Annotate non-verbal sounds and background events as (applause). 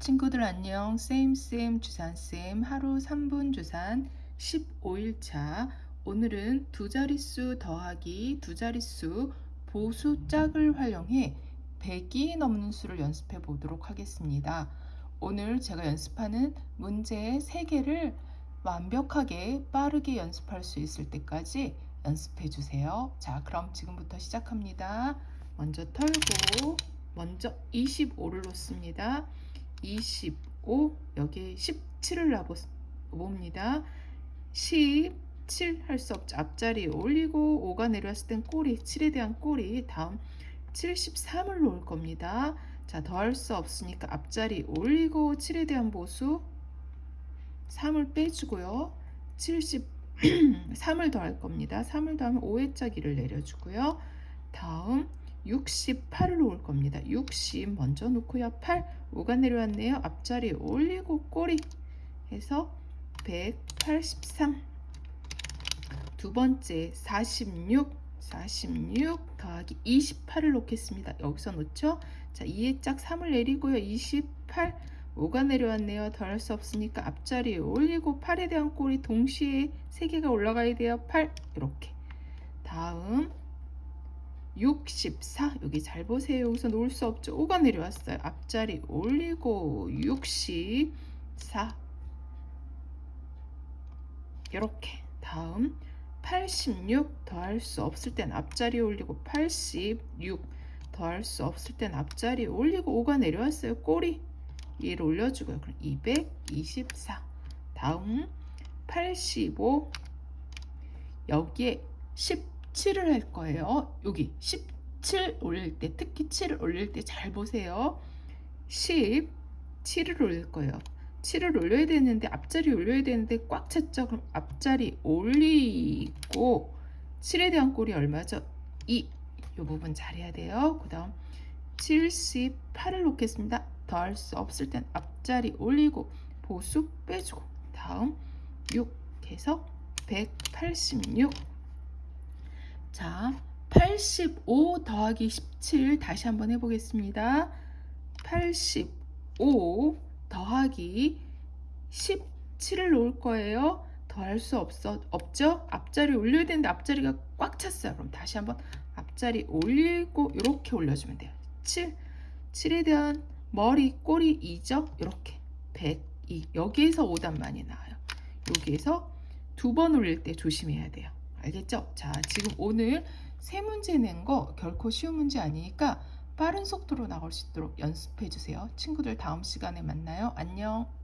친구들 안녕. 쌤쌤 주산쌤 하루 3분 주산 15일차. 오늘은 두 자릿수 더하기 두 자릿수 보수 짝을 활용해 100이 넘는 수를 연습해 보도록 하겠습니다. 오늘 제가 연습하는 문제 3개를 완벽하게 빠르게 연습할 수 있을 때까지 연습해 주세요. 자, 그럼 지금부터 시작합니다. 먼저 털고 먼저 25를 놓습니다. 25 여기 17을 놔봅니다. 17 할 수 없죠. 앞자리 올리고 5가 내려왔을 땐 꼬리 7에 대한 꼬리 다음 73을 놓을 겁니다. 자 더할 수 없으니까 앞자리 올리고 7에 대한 보수 3을 빼주고요. 73을 (clears throat) 더할 겁니다. 3을 더하면 5의 짜기를 내려주고요. 다음 68을 놓을 겁니다. 60 먼저 놓고요. 8, 5가 내려왔네요. 앞자리 올리고 꼬리 해서 183. 두 번째 46, 46 더하기 28을 놓겠습니다. 여기서 놓죠. 자, 2의 짝 3을 내리고요. 28, 5가 내려왔네요. 더할수 없으니까 앞자리 올리고 8에 대한 꼬리 동시에 3개가 올라가야 돼요. 8 이렇게. 다음 64 여기 잘 보세요. 여기서 놓을 수 없죠. 5가 내려왔어요. 앞자리 올리고 64 이렇게. 다음 86 더할 수 없을 땐 앞자리 올리고 86 더할 수 없을 땐 앞자리 올리고 5가 내려왔어요. 꼬리 얘를 올려주고요. 그럼 224 다음 85 여기에 10 7을 할 거예요. 여기 17 올릴 때 특히 7을 올릴 때 잘 보세요. 10 7을 올릴 거예요. 7을 올려야 되는데 앞자리 올려야 되는데 꽉 찼죠. 그럼 앞자리 올리고 7에 대한 꼴이 얼마죠? 2. 이 부분 잘해야 돼요. 그 다음 78을 놓겠습니다. 더 할 수 없을 땐 앞자리 올리고 보수 빼주고 다음 6 해서 186 자, 85 더하기 17 다시 한번 해보겠습니다. 85 더하기 17을 놓을 거예요. 더할 수 없어, 없죠? 앞자리 올려야 되는데 앞자리가 꽉 찼어요. 그럼 다시 한번 앞자리 올리고 이렇게 올려주면 돼요. 7, 7에 대한 머리, 꼬리 2죠? 이렇게 102 여기에서 5단 많이 나와요. 여기에서 두 번 올릴 때 조심해야 돼요. 알겠죠? 자, 지금 오늘 세 문제 낸 거 결코 쉬운 문제 아니니까 빠른 속도로 나올 수 있도록 연습해 주세요. 친구들 다음 시간에 만나요. 안녕.